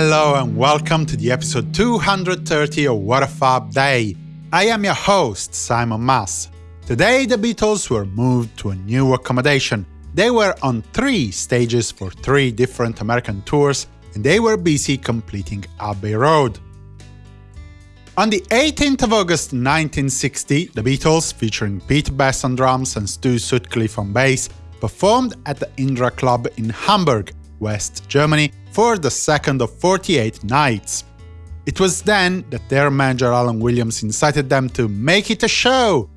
Hello and welcome to the episode 230 of What a Fab Day. I am your host, Simon Mas. Today the Beatles were moved to a new accommodation. They were on three stages for three different American tours, and they were busy completing Abbey Road. On the 18th of August 1960, the Beatles, featuring Pete Best on drums and Stu Sutcliffe on bass, performed at the Indra Club in Hamburg, West Germany, for the second of 48 nights. It was then that their manager Alan Williams incited them to make it a show.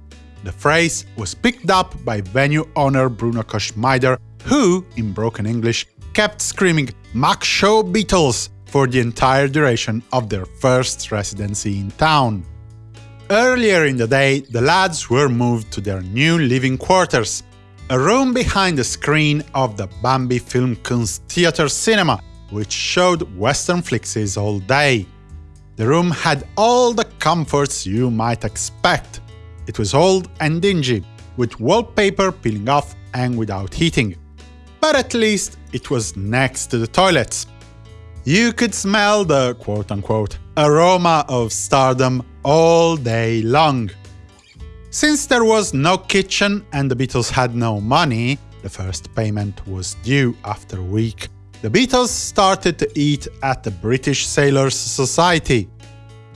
The phrase was picked up by venue owner Bruno Koschmider, who, in broken English, kept screaming Mach Schau Beatles for the entire duration of their first residency in town. Earlier in the day, the lads were moved to their new living quarters, a room behind the screen of the Bambi Film Kunst Theatre Cinema, which showed Western flicks all day. The room had all the comforts you might expect. It was old and dingy, with wallpaper peeling off and without heating. But at least it was next to the toilets. You could smell the quote-unquote aroma of stardom all day long. Since there was no kitchen and the Beatles had no money, the first payment was due after a week, the Beatles started to eat at the British Sailors Society.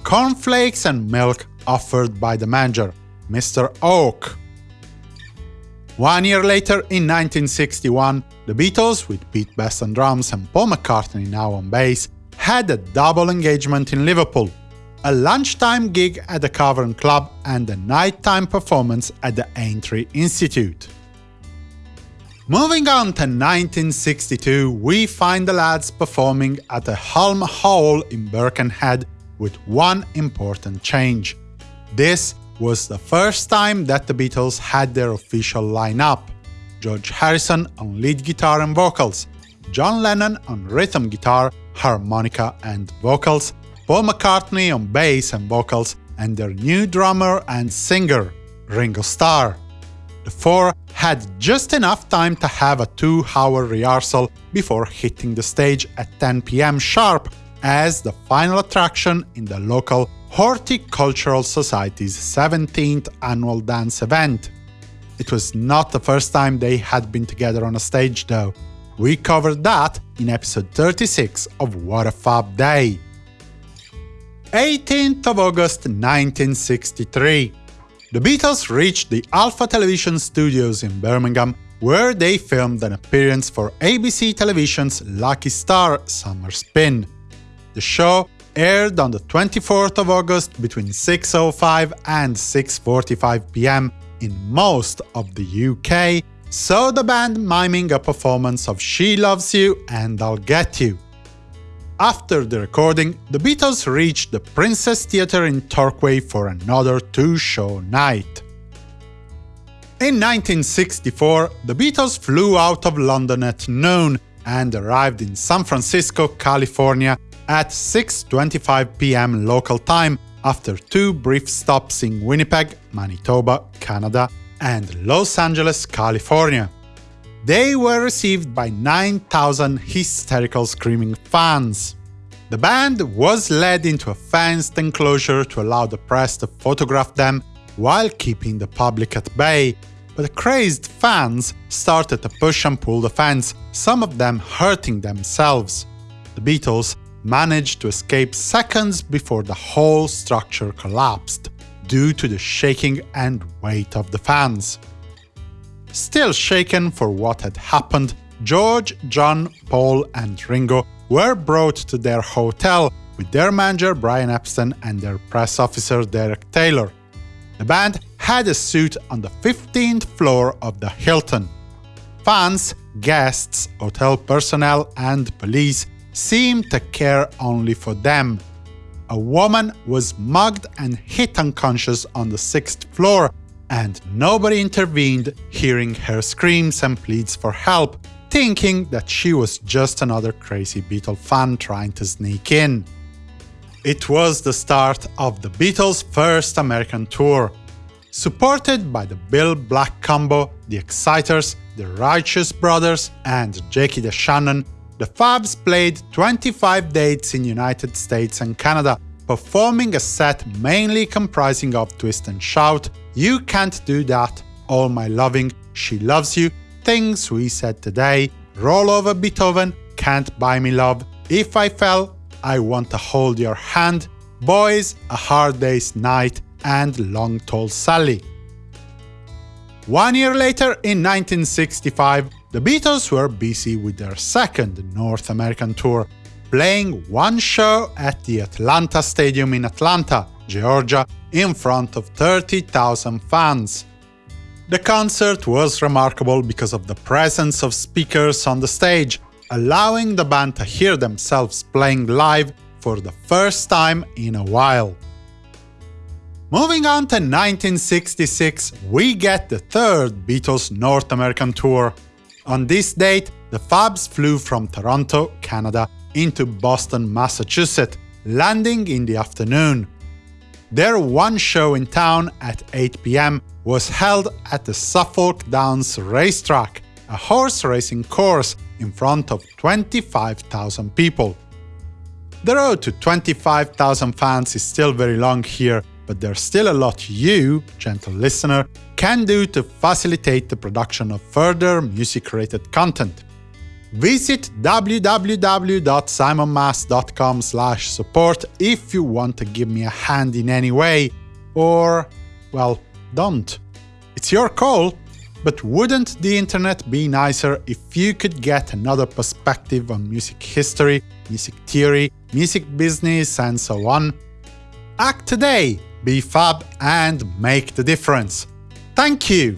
Cornflakes and milk offered by the manager, Mr. Hawke. One year later, in 1961, the Beatles, with Pete Best on drums and Paul McCartney now on bass, had a double engagement in Liverpool, a lunchtime gig at the Cavern Club and a nighttime performance at the Aintree Institute. Moving on to 1962, we find the lads performing at the Hulme Hall in Birkenhead with one important change. This was the first time that the Beatles had their official lineup. George Harrison on lead guitar and vocals, John Lennon on rhythm guitar, harmonica and vocals, Paul McCartney on bass and vocals, and their new drummer and singer, Ringo Starr. The four had just enough time to have a two-hour rehearsal before hitting the stage at 10 pm sharp as the final attraction in the local Horticultural Society's 17th annual dance event. It was not the first time they had been together on a stage, though. We covered that in episode 36 of What a Fab Day. 18th of August 1963. The Beatles reached the Alpha Television studios in Birmingham, where they filmed an appearance for ABC Television's Lucky Star Summer Spin. The show aired on the 24th of August between 6.05 and 6.45 pm in most of the UK, so the band miming a performance of She Loves You and I'll Get You. After the recording, the Beatles reached the Princess Theatre in Torquay for another two-show night. In 1964, the Beatles flew out of London at noon and arrived in San Francisco, California at 6.25 pm local time after two brief stops in Winnipeg, Manitoba, Canada, and Los Angeles, California. They were received by 9,000 hysterical screaming fans. The band was led into a fenced enclosure to allow the press to photograph them while keeping the public at bay, but the crazed fans started to push and pull the fence, some of them hurting themselves. The Beatles managed to escape seconds before the whole structure collapsed, due to the shaking and weight of the fans. Still shaken for what had happened, George, John, Paul and Ringo were brought to their hotel with their manager Brian Epstein and their press officer Derek Taylor. The band had a suite on the 15th floor of the Hilton. Fans, guests, hotel personnel and police seemed to care only for them. A woman was mugged and hit unconscious on the sixth floor, and nobody intervened, hearing her screams and pleads for help, thinking that she was just another crazy Beatle fan trying to sneak in. It was the start of the Beatles' first American tour. Supported by the Bill Black combo, the Exciters, the Righteous Brothers, and Jackie DeShannon, the Fabs played 25 dates in United States and Canada, performing a set mainly comprising of Twist and Shout, You Can't Do That, All My Loving, She Loves You, Things We Said Today, Roll Over Beethoven, Can't Buy Me Love, If I Fell, I Want to Hold Your Hand, Boys, A Hard Day's Night, and Long Tall Sally. One year later, in 1965, the Beatles were busy with their second North American tour, playing one show at the Atlanta Stadium in Atlanta, Georgia, in front of 30,000 fans. The concert was remarkable because of the presence of speakers on the stage, allowing the band to hear themselves playing live for the first time in a while. Moving on to 1966, we get the third Beatles North American tour. On this date, the Fabs flew from Toronto, Canada, into Boston, Massachusetts, landing in the afternoon. Their one show in town at 8 pm was held at the Suffolk Downs Racetrack, a horse racing course in front of 25,000 people. The road to 25,000 fans is still very long here, but there's still a lot you, gentle listener, can do to facilitate the production of further music-related content. Visit www.simonmas.com support if you want to give me a hand in any way, or, well, don't. It's your call, but wouldn't the internet be nicer if you could get another perspective on music history, music theory, music business, and so on? Act today, be fab, and make the difference. Thank you!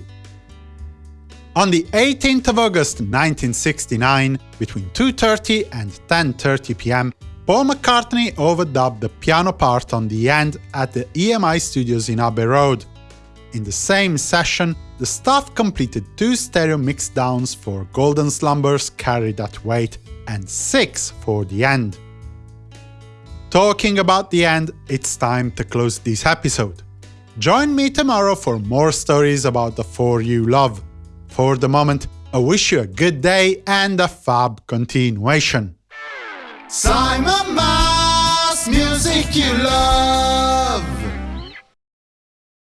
On the 18th of August 1969, between 2.30 and 10.30 pm, Paul McCartney overdubbed the piano part on the end at the EMI studios in Abbey Road. In the same session, the staff completed two stereo mixdowns for Golden Slumbers Carry That Weight and six for the end. Talking about the end, it's time to close this episode. Join me tomorrow for more stories about the four you love. For the moment, I wish you a good day and a fab continuation. Simon Mas, music you love.